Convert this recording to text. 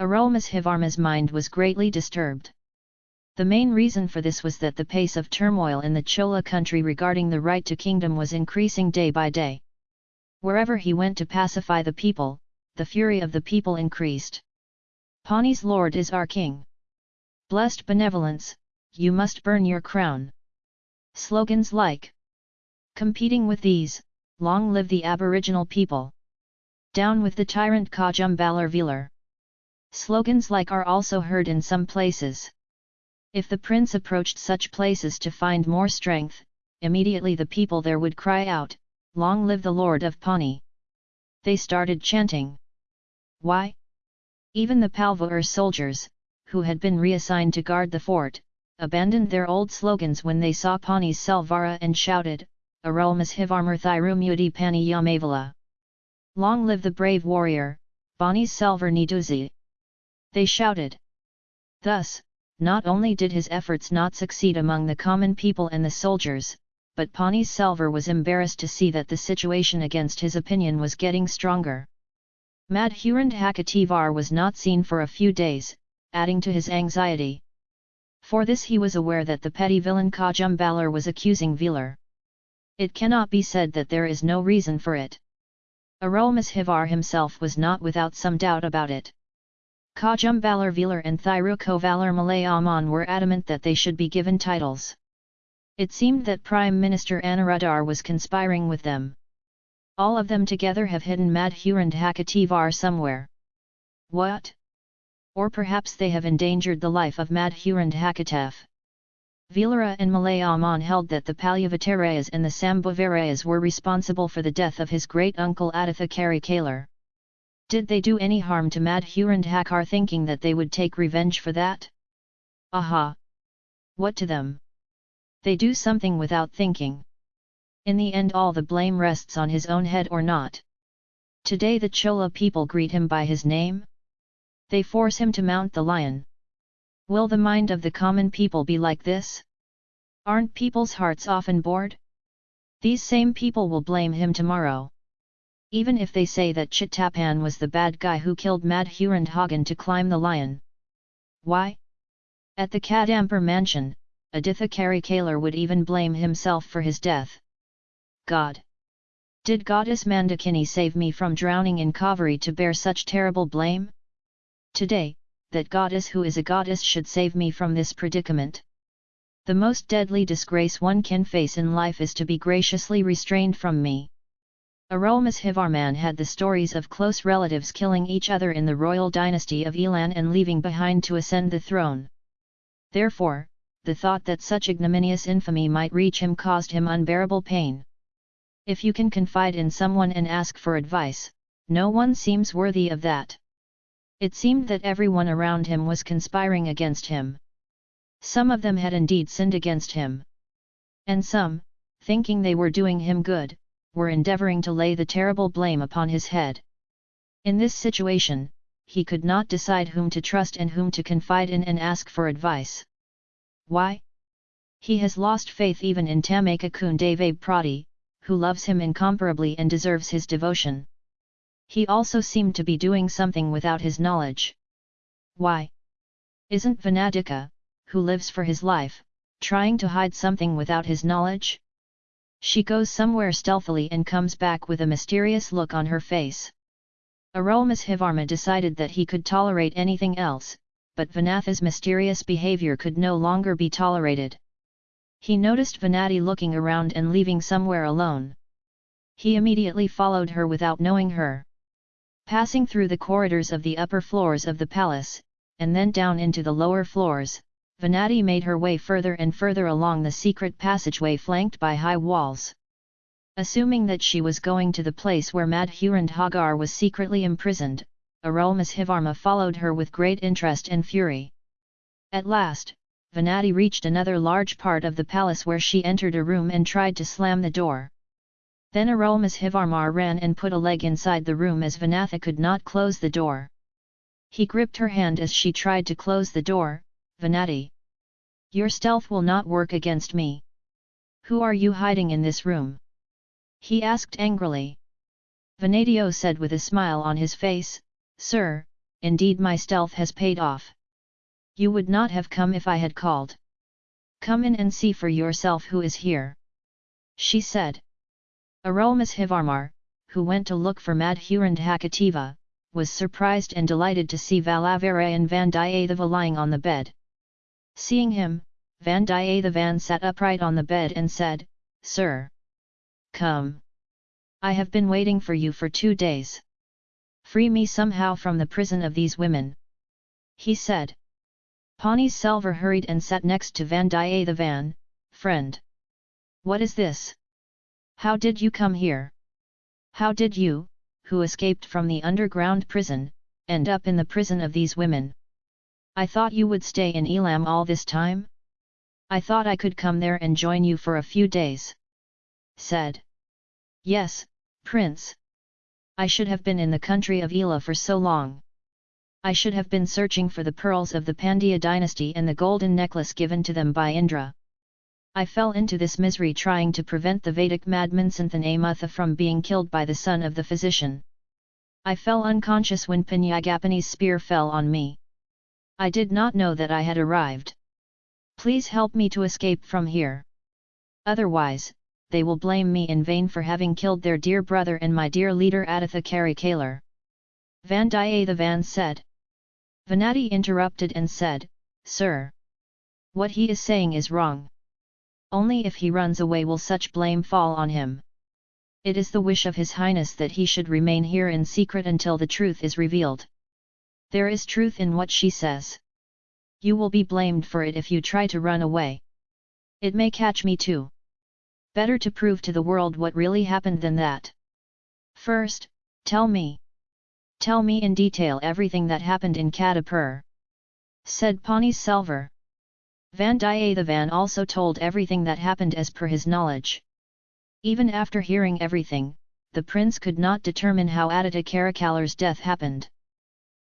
Arulmozhivarma's mind was greatly disturbed. The main reason for this was that the pace of turmoil in the Chola country regarding the right to kingdom was increasing day by day. Wherever he went to pacify the people, the fury of the people increased. Pani's lord is our king. Blessed benevolence, you must burn your crown. Slogans like Competing with these, long live the aboriginal people. Down with the tyrant Kajum Balar Slogans like are also heard in some places. If the prince approached such places to find more strength, immediately the people there would cry out, Long live the Lord of Pani! They started chanting. Why? Even the Palvur soldiers, who had been reassigned to guard the fort, abandoned their old slogans when they saw Pani's Selvara and shouted, Arulmozhivarmar Thirumudi Pani Yamavala! Long live the brave warrior, Bani's Selvar Niduzi! They shouted. Thus, not only did his efforts not succeed among the common people and the soldiers, but Pani Selvar was embarrassed to see that the situation against his opinion was getting stronger. Madhurand Hakativar was not seen for a few days, adding to his anxiety. For this he was aware that the petty villain Kajumbalar was accusing Velar. It cannot be said that there is no reason for it. Arulmozhivar himself was not without some doubt about it. Kajumbalar Velar and Thirukovalar Malayaman were adamant that they should be given titles. It seemed that Prime Minister Anuradhar was conspiring with them. All of them together have hidden Madhurand Hakativar somewhere. What? Or perhaps they have endangered the life of Madhurand Hakatef. Velara and Malayaman held that the Palyavatarayas and the Sambhavarayas were responsible for the death of his great-uncle Aditha Karikalar. Did they do any harm to Madhurand Hakar thinking that they would take revenge for that? Aha! What to them? They do something without thinking. In the end all the blame rests on his own head or not. Today the Chola people greet him by his name? They force him to mount the lion. Will the mind of the common people be like this? Aren't people's hearts often bored? These same people will blame him tomorrow. Even if they say that Chittapan was the bad guy who killed Madhurand Hagan to climb the lion. Why? At the Kadampur mansion, Aditha Karikalar would even blame himself for his death. God! Did goddess Mandakini save me from drowning in Kaveri to bear such terrible blame? Today, that goddess who is a goddess should save me from this predicament. The most deadly disgrace one can face in life is to be graciously restrained from me. Arulmozhivarman had the stories of close relatives killing each other in the royal dynasty of Elan and leaving behind to ascend the throne. Therefore, the thought that such ignominious infamy might reach him caused him unbearable pain. If you can confide in someone and ask for advice, no one seems worthy of that. It seemed that everyone around him was conspiring against him. Some of them had indeed sinned against him. And some, thinking they were doing him good, were endeavouring to lay the terrible blame upon his head. In this situation, he could not decide whom to trust and whom to confide in and ask for advice. Why? He has lost faith even in Tamakakun Deve Prati, who loves him incomparably and deserves his devotion. He also seemed to be doing something without his knowledge. Why? Isn't Vanadika, who lives for his life, trying to hide something without his knowledge? She goes somewhere stealthily and comes back with a mysterious look on her face. Arulmozhivarma decided that he could tolerate anything else, but Vanathi's mysterious behavior could no longer be tolerated. He noticed Vanathi looking around and leaving somewhere alone. He immediately followed her without knowing her. Passing through the corridors of the upper floors of the palace, and then down into the lower floors, Vanathi made her way further and further along the secret passageway flanked by high walls. Assuming that she was going to the place where Madhurand Hagar was secretly imprisoned, Arulmozhivarma followed her with great interest and fury. At last, Vanathi reached another large part of the palace where she entered a room and tried to slam the door. Then Arulmozhivarma ran and put a leg inside the room as Vanathi could not close the door. He gripped her hand as she tried to close the door, Vanathi. Your stealth will not work against me. Who are you hiding in this room? He asked angrily. Vanadio said with a smile on his face, Sir, indeed my stealth has paid off. You would not have come if I had called. Come in and see for yourself who is here. She said. Arulmozhivarmar, who went to look for Madhurandhakativa, was surprised and delighted to see Vallavarayan Vandiyatheva lying on the bed. Seeing him, Van Vandiyathevan sat upright on the bed and said, Sir! Come! I have been waiting for you for two days. Free me somehow from the prison of these women. He said. Pani Selvar hurried and sat next to Vandiyathevan, friend. What is this? How did you come here? How did you, who escaped from the underground prison, end up in the prison of these women? I thought you would stay in Elam all this time? I thought I could come there and join you for a few days. Said. Yes, Prince. I should have been in the country of Ela for so long. I should have been searching for the pearls of the Pandya dynasty and the golden necklace given to them by Indra. I fell into this misery trying to prevent the Vedic madman Santhanamutha from being killed by the son of the physician. I fell unconscious when Pinyagapani's spear fell on me. I did not know that I had arrived. Please help me to escape from here. Otherwise, they will blame me in vain for having killed their dear brother and my dear leader Aditha Karikalar. Vandiyathevan said. Vanathi interrupted and said, Sir! What he is saying is wrong. Only if he runs away will such blame fall on him. It is the wish of His Highness that he should remain here in secret until the truth is revealed. There is truth in what she says. You will be blamed for it if you try to run away. It may catch me too. Better to prove to the world what really happened than that. First, tell me. Tell me in detail everything that happened in Kadampur. Said Pani Selvar. Vandiyathevan also told everything that happened as per his knowledge. Even after hearing everything, the prince could not determine how Aditya Karikalar's death happened.